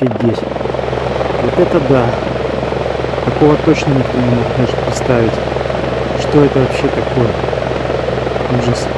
Офигеть. Вот это да. Такого точно никто не мог даже представить. Что это вообще такое? Ужас.